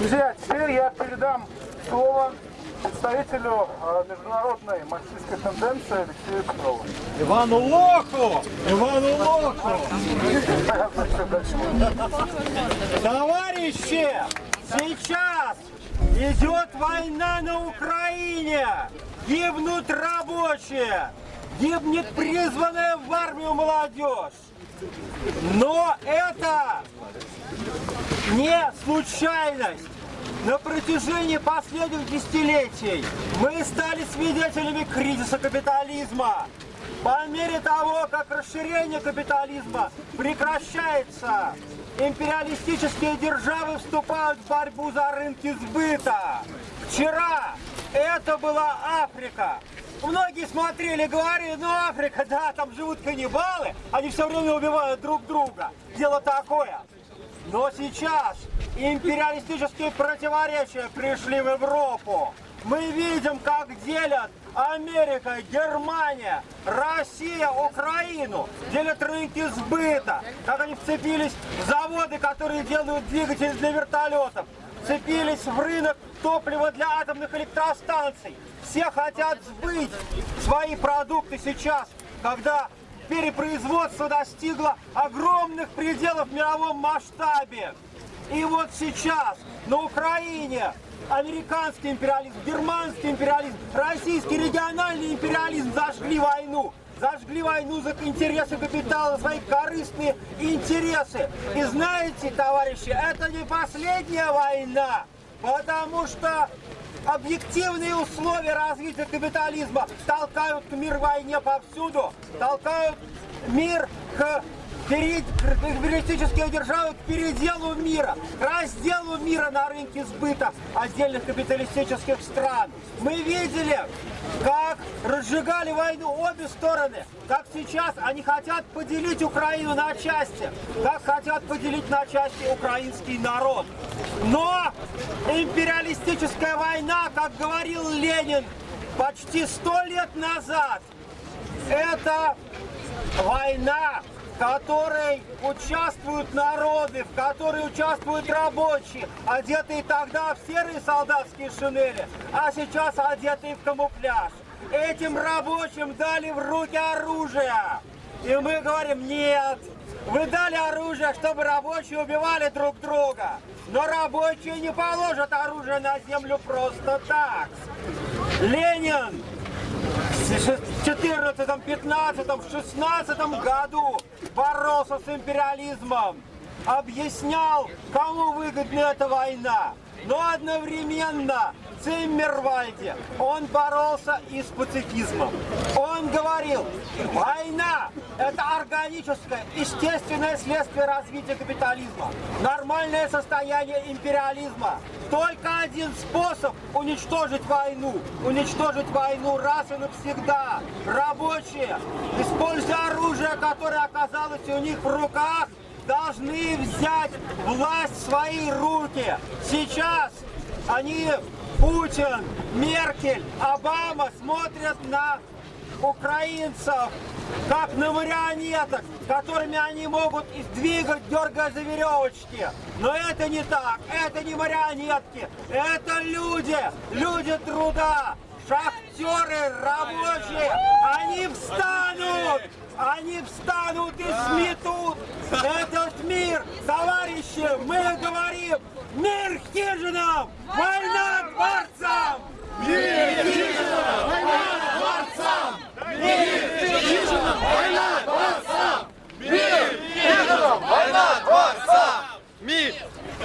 Друзья, теперь я передам слово представителю э, международной марксистской тенденции Алексею Петрову. Ивану Лоху! Ивану Лоху! Товарищи, сейчас идет война на Украине. Гибнут рабочие, гибнет призванная в армию молодежь. Но это не случайность. На протяжении последних десятилетий мы стали свидетелями кризиса капитализма. По мере того, как расширение капитализма прекращается, империалистические державы вступают в борьбу за рынки сбыта. Вчера это была Африка. Многие смотрели говорили, ну Африка, да, там живут каннибалы, они все время убивают друг друга. Дело такое. Но сейчас империалистические противоречия пришли в Европу. Мы видим, как делят Америка, Германия, Россия, Украину, делят рынки сбыта, как они вцепились в заводы, которые делают двигатели для вертолетов, вцепились в рынок топлива для атомных электростанций. Все хотят сбыть свои продукты сейчас, когда перепроизводство достигло огромных пределов в мировом масштабе. И вот сейчас на Украине американский империализм, германский империализм, российский региональный империализм зажгли войну. Зажгли войну за интересы капитала, свои корыстные интересы. И знаете, товарищи, это не последняя война, потому что объективные условия развития капитализма толкают к мир войне повсюду, толкают мир к перед, капиталистические державы к переделу мира, к разделу мира на рынке сбыта отдельных капиталистических стран. Мы видели, как разжигали войну обе стороны, как сейчас они хотят поделить Украину на части, как хотят поделить на части украинский народ. Но империалистическая война, как говорил Ленин почти сто лет назад, это война которой участвуют народы, в которой участвуют рабочие, одетые тогда в серые солдатские шинели, а сейчас одетые в камуфляж. Этим рабочим дали в руки оружие. И мы говорим, нет, вы дали оружие, чтобы рабочие убивали друг друга. Но рабочие не положат оружие на землю просто так. Ленин в 14, 15, в 16 году боролся с империализмом, объяснял, кому выгодна эта война. Но одновременно Циммервальде он боролся и с пацифизмом. Он говорил, война – это органическое, естественное следствие развития капитализма, нормальное состояние империализма. Только один способ уничтожить войну, уничтожить войну раз и навсегда. Рабочие, используя оружие, которое оказалось у них в руках, должны взять власть в свои руки. Сейчас они Путин, Меркель, Обама смотрят на украинцев как на марионеток, которыми они могут двигать, дергая за веревочки. Но это не так, это не марионетки, это люди, люди труда, шахтеры, рабочие, встанут и сметут этот мир. Товарищи, мы говорим, мир хижинам, война дворцам! Мир хижинам,